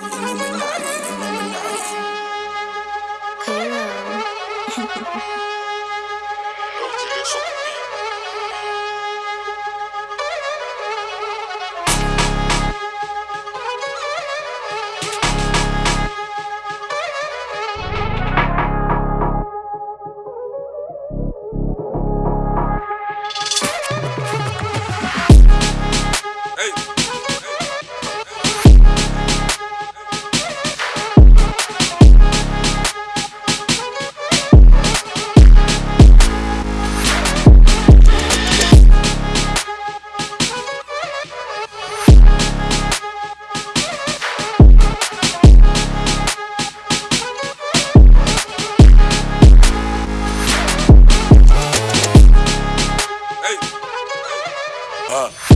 Hey. Uh.